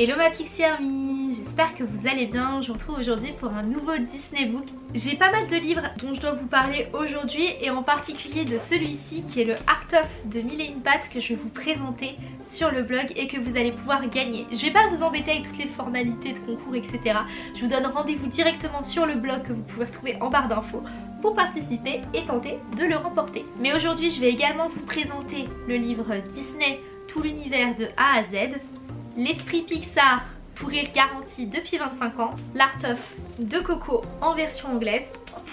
Hello ma Pixie Army, j'espère que vous allez bien, je vous retrouve aujourd'hui pour un nouveau Disney Book. J'ai pas mal de livres dont je dois vous parler aujourd'hui et en particulier de celui-ci qui est le Art of de Mille et une pattes que je vais vous présenter sur le blog et que vous allez pouvoir gagner. Je vais pas vous embêter avec toutes les formalités de concours etc. Je vous donne rendez-vous directement sur le blog que vous pouvez retrouver en barre d'infos pour participer et tenter de le remporter. Mais aujourd'hui je vais également vous présenter le livre Disney tout l'univers de A à Z L'esprit Pixar pour rire garanti depuis 25 ans, l'Art of de Coco en version anglaise.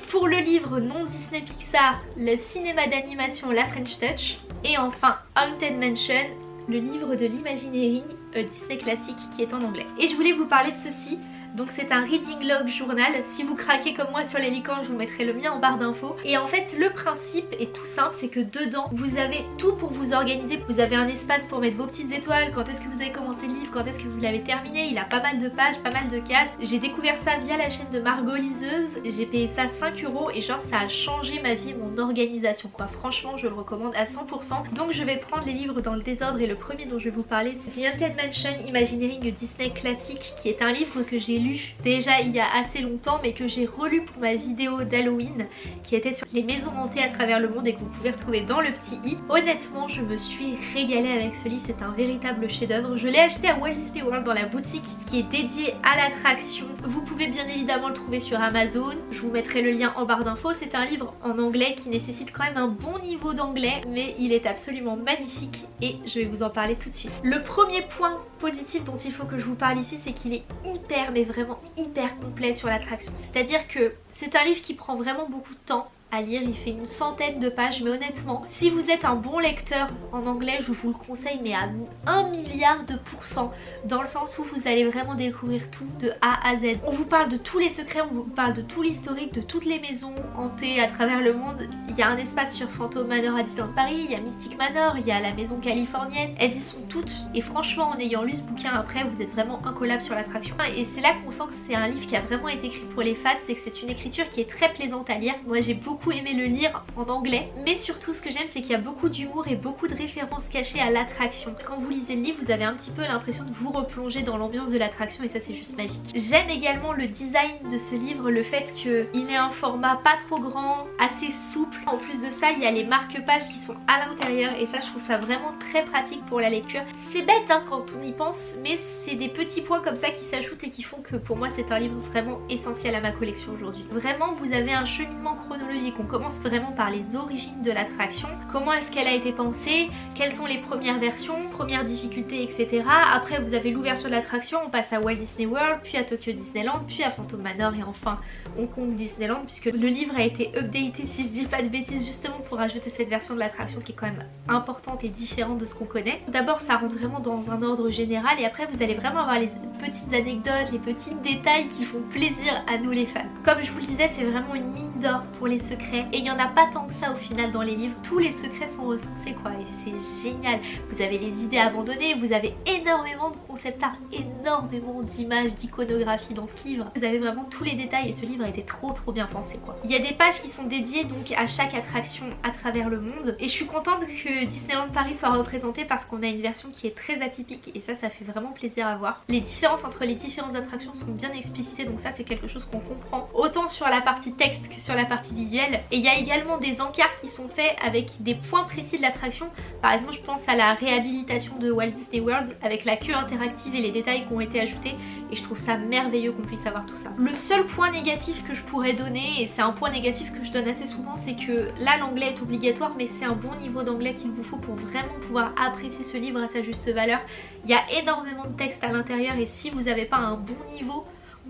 Pour le livre non Disney Pixar, le cinéma d'animation La French Touch. Et enfin Haunted Mansion, le livre de l'imagineering euh, Disney classique qui est en anglais. Et je voulais vous parler de ceci donc c'est un reading log journal. Si vous craquez comme moi sur les licornes, je vous mettrai le mien en barre d'infos. Et en fait, le principe est tout simple, c'est que dedans, vous avez tout pour vous organiser. Vous avez un espace pour mettre vos petites étoiles, quand est-ce que vous avez commencé le livre, quand est-ce que vous l'avez terminé? Il a pas mal de pages, pas mal de cases. J'ai découvert ça via la chaîne de Margot Liseuse. J'ai payé ça 5 euros et genre ça a changé ma vie, mon organisation quoi. Franchement, je le recommande à 100%. Donc je vais prendre les livres dans le désordre et le premier dont je vais vous parler, c'est The Haunted Mansion Imagineering Disney Classique qui est un livre que j'ai déjà il y a assez longtemps mais que j'ai relu pour ma vidéo d'Halloween qui était sur les maisons hantées à travers le monde et que vous pouvez retrouver dans le petit i. Honnêtement je me suis régalée avec ce livre, c'est un véritable chef d'œuvre. Je l'ai acheté à Walt Disney World dans la boutique qui est dédiée à l'attraction. Vous pouvez bien évidemment le trouver sur Amazon, je vous mettrai le lien en barre d'infos. C'est un livre en anglais qui nécessite quand même un bon niveau d'anglais mais il est absolument magnifique et je vais vous en parler tout de suite. Le premier point positif dont il faut que je vous parle ici c'est qu'il est hyper mais vraiment hyper complet sur l'attraction. C'est-à-dire que c'est un livre qui prend vraiment beaucoup de temps à lire, il fait une centaine de pages mais honnêtement si vous êtes un bon lecteur en anglais je vous le conseille mais à 1 milliard de pourcents dans le sens où vous allez vraiment découvrir tout de A à Z. On vous parle de tous les secrets, on vous parle de tout l'historique, de toutes les maisons hantées à travers le monde. Il y a un espace sur Phantom Manor à Disneyland Paris, il y a Mystic Manor, il y a la maison californienne, elles y sont toutes et franchement en ayant lu ce bouquin après vous êtes vraiment incollable sur l'attraction et c'est là qu'on sent que c'est un livre qui a vraiment été écrit pour les fans, c'est que c'est une écriture qui est très plaisante à lire. Moi j'ai beaucoup aimé le lire en anglais mais surtout ce que j'aime c'est qu'il y a beaucoup d'humour et beaucoup de références cachées à l'attraction. Quand vous lisez le livre vous avez un petit peu l'impression de vous replonger dans l'ambiance de l'attraction et ça c'est juste magique. J'aime également le design de ce livre, le fait qu'il ait un format pas trop grand, assez souple. En plus de ça il y a les marque-pages qui sont à l'intérieur et ça je trouve ça vraiment très pratique pour la lecture. C'est bête hein, quand on y pense mais c'est des petits points comme ça qui s'ajoutent et qui font que pour moi c'est un livre vraiment essentiel à ma collection aujourd'hui. Vraiment vous avez un cheminement chronologique on commence vraiment par les origines de l'attraction, comment est-ce qu'elle a été pensée, quelles sont les premières versions, premières difficultés, etc. Après vous avez l'ouverture de l'attraction, on passe à Walt Disney World, puis à Tokyo Disneyland, puis à Phantom Manor et enfin Hong Kong Disneyland puisque le livre a été updaté si je dis pas de bêtises justement pour ajouter cette version de l'attraction qui est quand même importante et différente de ce qu'on connaît. D'abord ça rentre vraiment dans un ordre général et après vous allez vraiment avoir les petites anecdotes, les petits détails qui font plaisir à nous les fans. Comme je vous le disais c'est vraiment une mine d'or pour les secrets et il n'y en a pas tant que ça au final dans les livres. Tous les secrets sont recensés quoi et c'est génial. Vous avez les idées abandonnées, vous avez énormément de concept art, énormément d'images, d'iconographie dans ce livre. Vous avez vraiment tous les détails et ce livre a été trop trop bien pensé quoi. Il y a des pages qui sont dédiées donc à chaque attraction à travers le monde et je suis contente que Disneyland Paris soit représenté parce qu'on a une version qui est très atypique et ça ça fait vraiment plaisir à voir. Les différences entre les différentes attractions sont bien explicitées donc ça c'est quelque chose qu'on comprend autant sur la partie texte que sur la partie visuelle et il y a également des encarts qui sont faits avec des points précis de l'attraction. Par exemple, je pense à la réhabilitation de Walt Disney World avec la queue interactive et les détails qui ont été ajoutés. Et je trouve ça merveilleux qu'on puisse avoir tout ça. Le seul point négatif que je pourrais donner, et c'est un point négatif que je donne assez souvent, c'est que là l'anglais est obligatoire, mais c'est un bon niveau d'anglais qu'il vous faut pour vraiment pouvoir apprécier ce livre à sa juste valeur. Il y a énormément de texte à l'intérieur et si vous n'avez pas un bon niveau,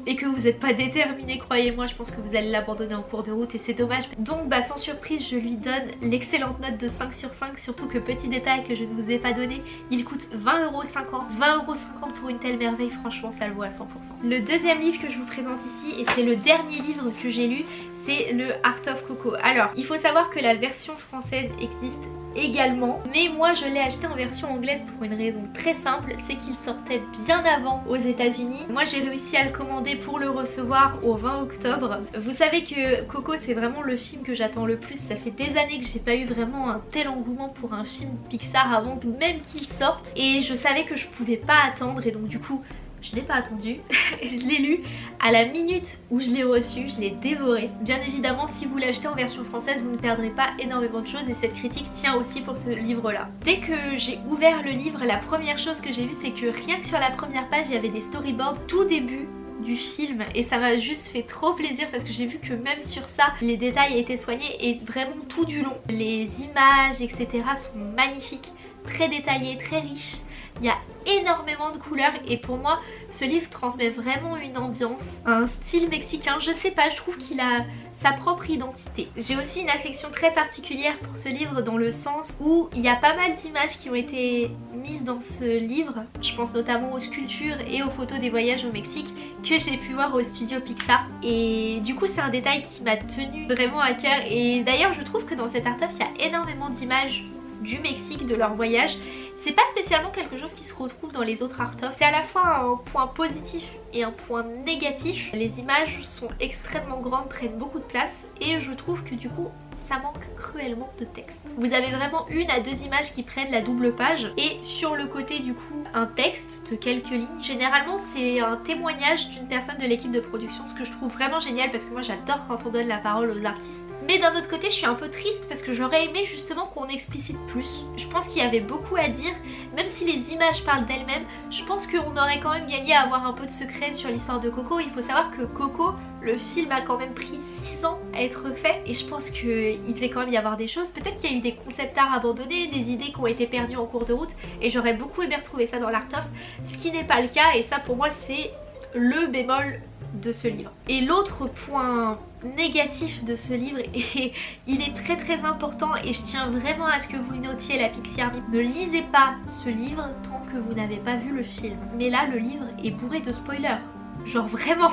et que vous n'êtes pas déterminé, croyez-moi, je pense que vous allez l'abandonner en cours de route et c'est dommage. Donc bah sans surprise, je lui donne l'excellente note de 5 sur 5, surtout que petit détail que je ne vous ai pas donné, il coûte 20,50€. 20,50€ pour une telle merveille, franchement ça le vaut à 100%. Le deuxième livre que je vous présente ici, et c'est le dernier livre que j'ai lu, c'est le Art of Coco. Alors, il faut savoir que la version française existe également. Mais moi je l'ai acheté en version anglaise pour une raison très simple, c'est qu'il sortait bien avant aux états unis Moi j'ai réussi à le commander pour le recevoir au 20 octobre. Vous savez que Coco c'est vraiment le film que j'attends le plus. Ça fait des années que j'ai pas eu vraiment un tel engouement pour un film Pixar avant même qu'il sorte. Et je savais que je pouvais pas attendre et donc du coup je n'ai pas attendu, je l'ai lu à la minute où je l'ai reçu, je l'ai dévoré. Bien évidemment si vous l'achetez en version française vous ne perdrez pas énormément de choses et cette critique tient aussi pour ce livre là. Dès que j'ai ouvert le livre, la première chose que j'ai vue c'est que rien que sur la première page il y avait des storyboards tout début du film et ça m'a juste fait trop plaisir parce que j'ai vu que même sur ça les détails étaient soignés et vraiment tout du long. Les images etc sont magnifiques, très détaillées, très riches. Il y a énormément de couleurs et pour moi ce livre transmet vraiment une ambiance, un style mexicain. Je sais pas, je trouve qu'il a sa propre identité. J'ai aussi une affection très particulière pour ce livre dans le sens où il y a pas mal d'images qui ont été mises dans ce livre. Je pense notamment aux sculptures et aux photos des voyages au Mexique que j'ai pu voir au studio Pixar. Et du coup c'est un détail qui m'a tenu vraiment à cœur et d'ailleurs je trouve que dans cet art il y a énormément d'images du Mexique, de leur voyage c'est pas spécialement quelque chose qui se retrouve dans les autres art of. C'est à la fois un point positif et un point négatif. Les images sont extrêmement grandes, prennent beaucoup de place et je trouve que du coup ça manque cruellement de texte. Vous avez vraiment une à deux images qui prennent la double page et sur le côté du coup un texte de quelques lignes. Généralement c'est un témoignage d'une personne de l'équipe de production, ce que je trouve vraiment génial parce que moi j'adore quand on donne la parole aux artistes mais d'un autre côté je suis un peu triste parce que j'aurais aimé justement qu'on explicite plus. Je pense qu'il y avait beaucoup à dire, même si les images parlent d'elles-mêmes, je pense qu'on aurait quand même gagné à avoir un peu de secret sur l'histoire de Coco. Il faut savoir que Coco, le film a quand même pris 6 ans à être fait et je pense qu'il devait quand même y avoir des choses. Peut-être qu'il y a eu des concept art abandonnés, des idées qui ont été perdues en cours de route et j'aurais beaucoup aimé retrouver ça dans l'art of, ce qui n'est pas le cas et ça pour moi c'est le bémol de ce livre. Et l'autre point négatif de ce livre et il est très très important et je tiens vraiment à ce que vous notiez la Pixie Army. Ne lisez pas ce livre tant que vous n'avez pas vu le film. Mais là le livre est bourré de spoilers. Genre vraiment.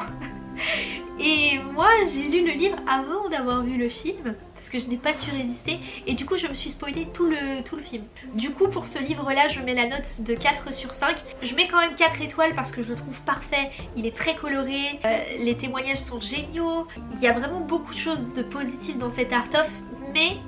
Et moi j'ai lu le livre avant d'avoir vu le film que je n'ai pas su résister et du coup je me suis spoilé tout le, tout le film. Du coup pour ce livre là je mets la note de 4 sur 5. Je mets quand même 4 étoiles parce que je le trouve parfait, il est très coloré, euh, les témoignages sont géniaux, il y a vraiment beaucoup de choses de positives dans cet art-of mais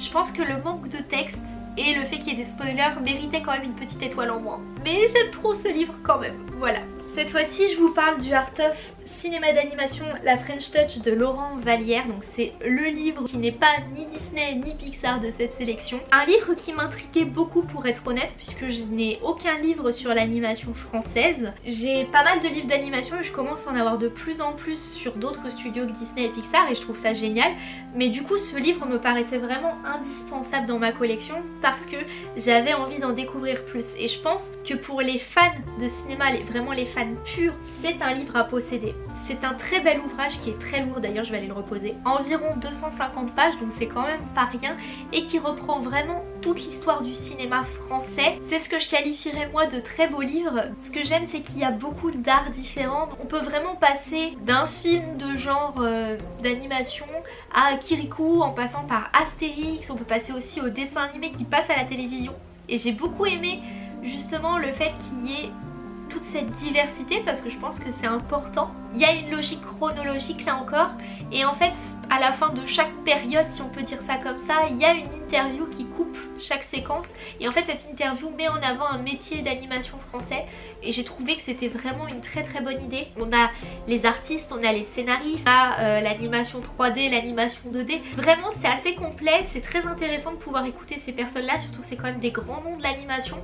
je pense que le manque de texte et le fait qu'il y ait des spoilers méritait quand même une petite étoile en moins. Mais j'aime trop ce livre quand même, voilà. Cette fois-ci je vous parle du art-of cinéma d'animation La French Touch de Laurent Vallière. Donc c'est le livre qui n'est pas ni Disney ni Pixar de cette sélection. Un livre qui m'intriguait beaucoup pour être honnête puisque je n'ai aucun livre sur l'animation française. J'ai pas mal de livres d'animation et je commence à en avoir de plus en plus sur d'autres studios que Disney et Pixar et je trouve ça génial. Mais du coup ce livre me paraissait vraiment indispensable dans ma collection parce que j'avais envie d'en découvrir plus. Et je pense que pour les fans de cinéma, vraiment les fans purs, c'est un livre à posséder. C'est un très bel ouvrage qui est très lourd d'ailleurs, je vais aller le reposer. Environ 250 pages, donc c'est quand même pas rien. Et qui reprend vraiment toute l'histoire du cinéma français. C'est ce que je qualifierais moi de très beau livre. Ce que j'aime c'est qu'il y a beaucoup d'arts différents. On peut vraiment passer d'un film de genre euh, d'animation à Kirikou en passant par Astérix. On peut passer aussi au dessin animé qui passe à la télévision. Et j'ai beaucoup aimé justement le fait qu'il y ait toute cette diversité parce que je pense que c'est important. Il y a une logique chronologique là encore et en fait à la fin de chaque période si on peut dire ça comme ça il y a une interview qui coupe chaque séquence et en fait cette interview met en avant un métier d'animation français et j'ai trouvé que c'était vraiment une très très bonne idée. On a les artistes, on a les scénaristes, on a euh, l'animation 3D, l'animation 2D. Vraiment c'est assez complet, c'est très intéressant de pouvoir écouter ces personnes là surtout c'est quand même des grands noms de l'animation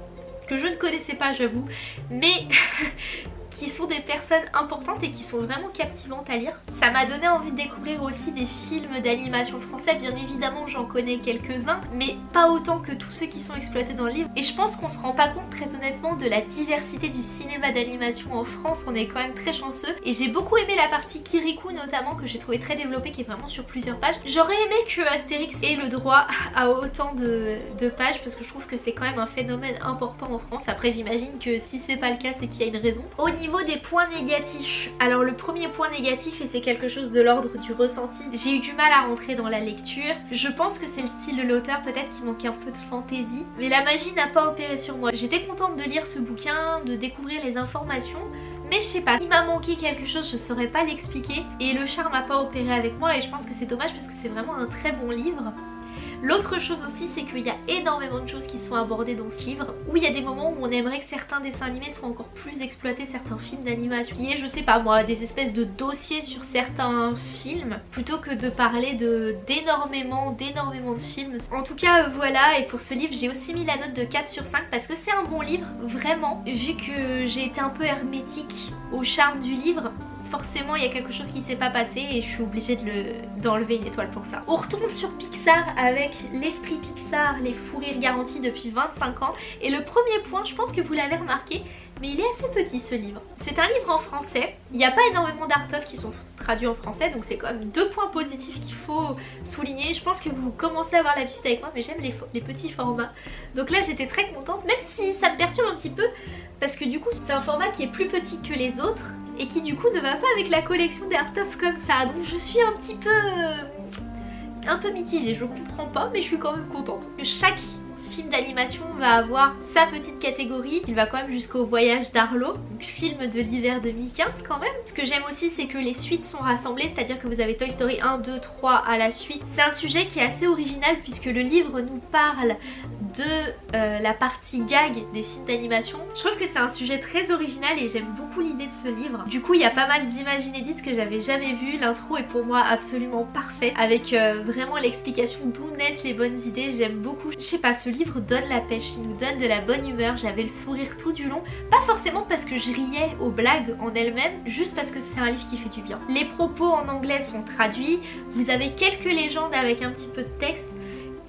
que je ne connaissais pas j'avoue. Mais qui sont des personnes importantes et qui sont vraiment captivantes à lire. Ça m'a donné envie de découvrir aussi des films d'animation français, bien évidemment j'en connais quelques-uns, mais pas autant que tous ceux qui sont exploités dans le livre. Et je pense qu'on se rend pas compte très honnêtement de la diversité du cinéma d'animation en France, on est quand même très chanceux. Et j'ai beaucoup aimé la partie Kirikou notamment, que j'ai trouvé très développée, qui est vraiment sur plusieurs pages. J'aurais aimé que Astérix ait le droit à autant de, de pages, parce que je trouve que c'est quand même un phénomène important en France. Après j'imagine que si c'est pas le cas, c'est qu'il y a une raison. Au niveau niveau des points négatifs, alors le premier point négatif et c'est quelque chose de l'ordre du ressenti, j'ai eu du mal à rentrer dans la lecture. Je pense que c'est le style de l'auteur peut-être qui manquait un peu de fantaisie, mais la magie n'a pas opéré sur moi. J'étais contente de lire ce bouquin, de découvrir les informations, mais je sais pas, il m'a manqué quelque chose, je saurais pas l'expliquer et le charme n'a pas opéré avec moi et je pense que c'est dommage parce que c'est vraiment un très bon livre. L'autre chose aussi c'est qu'il y a énormément de choses qui sont abordées dans ce livre où il y a des moments où on aimerait que certains dessins animés soient encore plus exploités, certains films d'animation qui est je sais pas moi des espèces de dossiers sur certains films plutôt que de parler d'énormément d'énormément de films. En tout cas voilà et pour ce livre j'ai aussi mis la note de 4 sur 5 parce que c'est un bon livre vraiment vu que j'ai été un peu hermétique au charme du livre forcément il y a quelque chose qui s'est pas passé et je suis obligée d'enlever une étoile pour ça. On retourne sur Pixar avec l'esprit Pixar, les fous rires garantis depuis 25 ans et le premier point, je pense que vous l'avez remarqué, mais il est assez petit ce livre. C'est un livre en français, il n'y a pas énormément d'art of qui sont traduits en français donc c'est quand même deux points positifs qu'il faut souligner. Je pense que vous commencez à avoir l'habitude avec moi mais j'aime les petits formats. Donc là j'étais très contente même si ça me perturbe un petit peu parce que du coup c'est un format qui est plus petit que les autres et qui du coup ne va pas avec la collection des comme ça. Donc je suis un petit peu... Euh, un peu mitigée, je comprends pas mais je suis quand même contente. Chaque film d'animation va avoir sa petite catégorie. Il va quand même jusqu'au voyage d'Arlo, donc film de l'hiver 2015 quand même. Ce que j'aime aussi c'est que les suites sont rassemblées, c'est-à-dire que vous avez Toy Story 1, 2, 3 à la suite. C'est un sujet qui est assez original puisque le livre nous parle de euh, la partie gag des films d'animation. Je trouve que c'est un sujet très original et j'aime beaucoup l'idée de ce livre. Du coup il y a pas mal d'images inédites que j'avais jamais vues. L'intro est pour moi absolument parfaite avec euh, vraiment l'explication d'où naissent les bonnes idées. J'aime beaucoup. Je sais pas, ce livre donne la pêche, il nous donne de la bonne humeur. J'avais le sourire tout du long. Pas forcément parce que je riais aux blagues en elles-mêmes, juste parce que c'est un livre qui fait du bien. Les propos en anglais sont traduits. Vous avez quelques légendes avec un petit peu de texte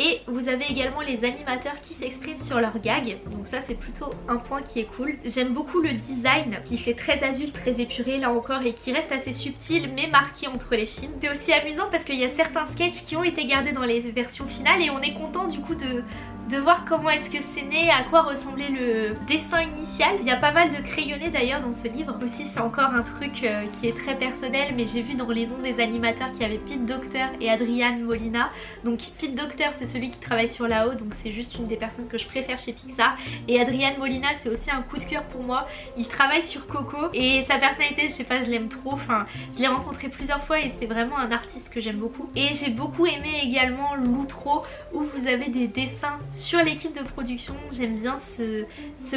et vous avez également les animateurs qui s'expriment sur leurs gags. Donc ça c'est plutôt un point qui est cool. J'aime beaucoup le design qui fait très adulte, très épuré là encore et qui reste assez subtil mais marqué entre les films. C'est aussi amusant parce qu'il y a certains sketchs qui ont été gardés dans les versions finales et on est content du coup de, de voir comment est-ce que c'est né, à quoi ressemblait le dessin initial. Il y a pas mal de crayonnés d'ailleurs dans ce livre. Aussi c'est encore un truc euh, qui est très personnel mais j'ai vu dans les noms des animateurs qu'il y avait Pete Docter et Adrian Molina. Donc Pete Docter c'est celui qui travaille sur la haut donc c'est juste une des personnes que je préfère chez Pixar. Et Adrian Molina c'est aussi un coup de cœur pour moi. Il travaille sur Coco et sa personnalité je sais pas je l'aime trop. Enfin je l'ai rencontré plusieurs fois et c'est vraiment un artiste que j'aime beaucoup. Et j'ai beaucoup aimé également l'outro où vous avez des dessins sur l'équipe de production, j'aime bien ce,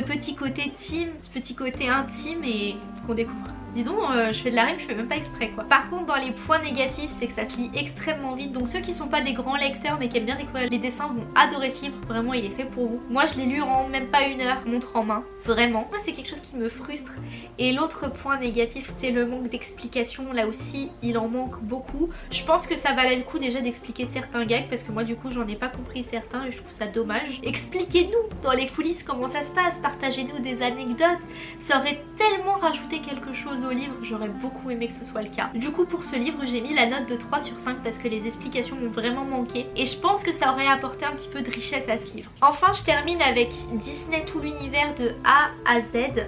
petit côté team, ce petit côté intime et qu'on découvre. Dis donc, euh, je fais de la rime, je fais même pas exprès quoi. Par contre, dans les points négatifs, c'est que ça se lit extrêmement vite. Donc ceux qui sont pas des grands lecteurs mais qui aiment bien découvrir les dessins vont adorer ce livre. Vraiment, il est fait pour vous. Moi, je l'ai lu en même pas une heure, montre en main. Vraiment. Moi, c'est quelque chose qui me frustre. Et l'autre point négatif, c'est le manque d'explication. Là aussi, il en manque beaucoup. Je pense que ça valait le coup déjà d'expliquer certains gags parce que moi, du coup, j'en ai pas compris certains et je trouve ça dommage. Expliquez-nous dans les coulisses comment ça se passe. Partagez-nous des anecdotes. Ça aurait tellement rajouté quelque chose au livre, j'aurais beaucoup aimé que ce soit le cas. Du coup pour ce livre j'ai mis la note de 3 sur 5 parce que les explications m'ont vraiment manqué et je pense que ça aurait apporté un petit peu de richesse à ce livre. Enfin je termine avec Disney tout l'univers de A à Z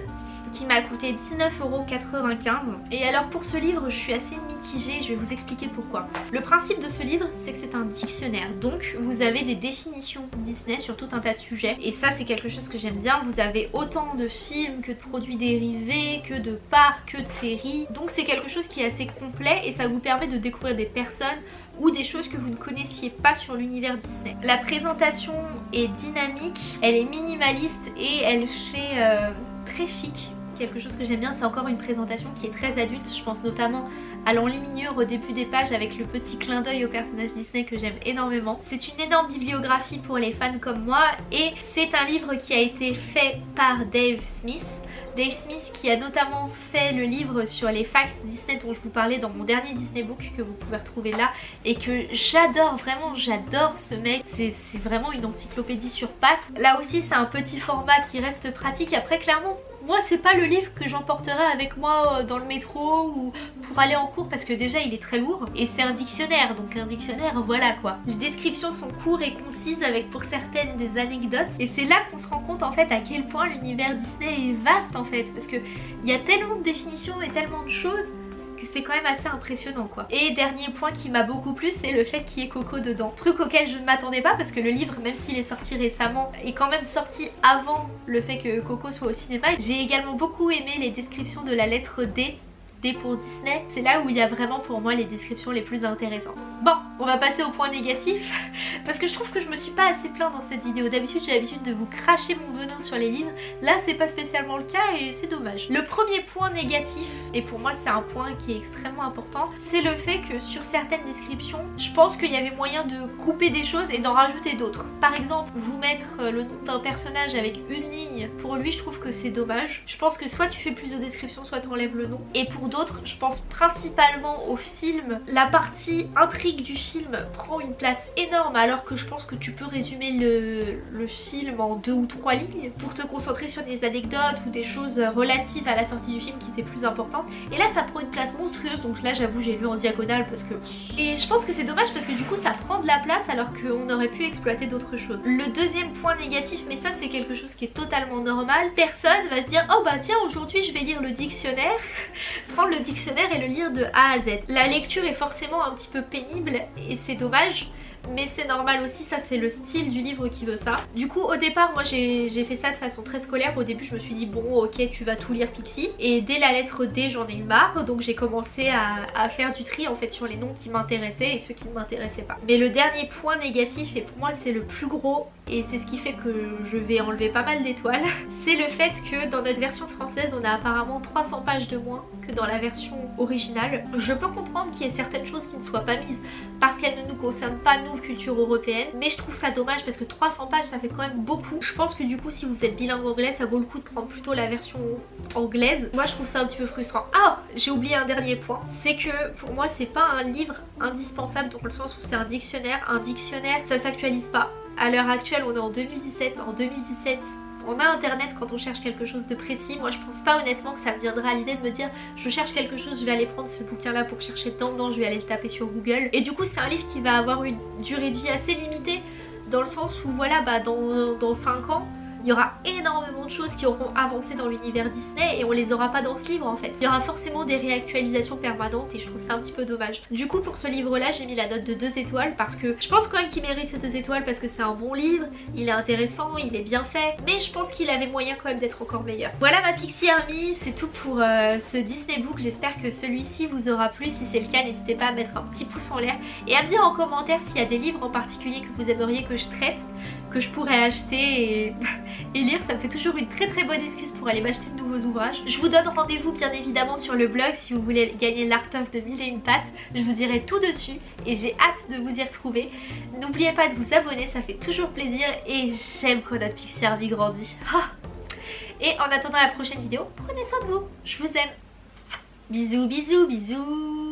qui m'a coûté 19,95€ et alors pour ce livre je suis assez mitigée, je vais vous expliquer pourquoi. Le principe de ce livre c'est que c'est un dictionnaire. Donc vous avez des définitions Disney sur tout un tas de sujets. Et ça c'est quelque chose que j'aime bien, vous avez autant de films que de produits dérivés, que de parcs, que de séries. Donc c'est quelque chose qui est assez complet et ça vous permet de découvrir des personnes ou des choses que vous ne connaissiez pas sur l'univers Disney. La présentation est dynamique, elle est minimaliste et elle fait euh, très chic Quelque chose que j'aime bien, c'est encore une présentation qui est très adulte. Je pense notamment à l'enluminure au début des pages avec le petit clin d'œil au personnage Disney que j'aime énormément. C'est une énorme bibliographie pour les fans comme moi et c'est un livre qui a été fait par Dave Smith. Dave Smith qui a notamment fait le livre sur les facts Disney dont je vous parlais dans mon dernier Disney Book que vous pouvez retrouver là et que j'adore, vraiment j'adore ce mec, c'est vraiment une encyclopédie sur pattes. Là aussi c'est un petit format qui reste pratique, après clairement moi c'est pas le livre que j'emporterai avec moi euh, dans le métro ou pour aller en cours parce que déjà il est très lourd. Et c'est un dictionnaire donc un dictionnaire voilà quoi. Les descriptions sont courtes et concises avec pour certaines des anecdotes. Et c'est là qu'on se rend compte en fait à quel point l'univers Disney est vaste en fait. Parce que il y a tellement de définitions et tellement de choses que c'est quand même assez impressionnant quoi. Et dernier point qui m'a beaucoup plu c'est le fait qu'il y ait Coco dedans. Truc auquel je ne m'attendais pas parce que le livre même s'il est sorti récemment est quand même sorti avant le fait que Coco soit au cinéma. J'ai également beaucoup aimé les descriptions de la lettre D Pour Disney, c'est là où il y a vraiment pour moi les descriptions les plus intéressantes. Bon, on va passer au point négatif, parce que je trouve que je me suis pas assez plaint dans cette vidéo. D'habitude j'ai l'habitude de vous cracher mon venin sur les livres, là c'est pas spécialement le cas et c'est dommage. Le premier point négatif, et pour moi c'est un point qui est extrêmement important, c'est le fait que sur certaines descriptions, je pense qu'il y avait moyen de couper des choses et d'en rajouter d'autres. Par exemple, vous mettre euh, le nom d'un personnage avec une ligne, pour lui je trouve que c'est dommage. Je pense que soit tu fais plus de descriptions, soit tu enlèves le nom. Et pour je pense principalement au film. La partie intrigue du film prend une place énorme alors que je pense que tu peux résumer le, le film en deux ou trois lignes pour te concentrer sur des anecdotes ou des choses relatives à la sortie du film qui étaient plus importantes. Et là ça prend une place monstrueuse donc là j'avoue j'ai lu en diagonale parce que... Et je pense que c'est dommage parce que du coup ça prend de la place alors qu'on aurait pu exploiter d'autres choses. Le deuxième point négatif, mais ça c'est quelque chose qui est totalement normal, personne va se dire oh bah tiens aujourd'hui je vais lire le dictionnaire, le dictionnaire et le lire de A à Z. La lecture est forcément un petit peu pénible et c'est dommage mais c'est normal aussi, ça c'est le style du livre qui veut ça. Du coup au départ moi j'ai fait ça de façon très scolaire, au début je me suis dit bon ok tu vas tout lire Pixie et dès la lettre D j'en ai eu marre donc j'ai commencé à, faire du tri en fait sur les noms qui m'intéressaient et ceux qui ne m'intéressaient pas. Mais le dernier point négatif et pour moi c'est le plus gros et c'est ce qui fait que je vais enlever pas mal d'étoiles, c'est le fait que dans notre version française on a apparemment 300 pages de moins que dans la version originale. Je peux comprendre qu'il y ait certaines choses qui ne soient pas mises parce qu'elles ne nous concernent pas nous culture européenne. Mais je trouve ça dommage parce que 300 pages ça fait quand même beaucoup. Je pense que du coup si vous êtes bilingue anglais ça vaut le coup de prendre plutôt la version anglaise. Moi je trouve ça un petit peu frustrant. Ah j'ai oublié un dernier point. C'est que pour moi c'est pas un livre indispensable dans le sens où c'est un dictionnaire. Un dictionnaire ça s'actualise pas à l'heure actuelle on est en 2017 en 2017 on a internet quand on cherche quelque chose de précis. Moi je pense pas honnêtement que ça viendra à l'idée de me dire je cherche quelque chose, je vais aller prendre ce bouquin là pour chercher dedans, non je vais aller le taper sur Google. Et du coup c'est un livre qui va avoir une durée de vie assez limitée dans le sens où voilà bah dans, dans 5 ans il y aura énormément de choses qui auront avancé dans l'univers Disney et on les aura pas dans ce livre en fait. Il y aura forcément des réactualisations permanentes et je trouve ça un petit peu dommage. Du coup pour ce livre là j'ai mis la note de 2 étoiles parce que je pense quand même qu'il mérite ces 2 étoiles parce que c'est un bon livre, il est intéressant, il est bien fait, mais je pense qu'il avait moyen quand même d'être encore meilleur. Voilà ma Pixie Army, c'est tout pour euh, ce Disney Book, j'espère que celui-ci vous aura plu, si c'est le cas n'hésitez pas à mettre un petit pouce en l'air et à me dire en commentaire s'il y a des livres en particulier que vous aimeriez que je traite que je pourrais acheter et, lire. Ça me fait toujours une très très bonne excuse pour aller m'acheter de nouveaux ouvrages. Je vous donne rendez-vous bien évidemment sur le blog si vous voulez gagner l'Art of de mille et une pattes. Je vous dirai tout dessus et j'ai hâte de vous y retrouver. N'oubliez pas de vous abonner, ça fait toujours plaisir et j'aime quand notre Pixie Army grandit. Ah. et en attendant la prochaine vidéo, prenez soin de vous. Je vous aime. Bisous, bisous, bisous.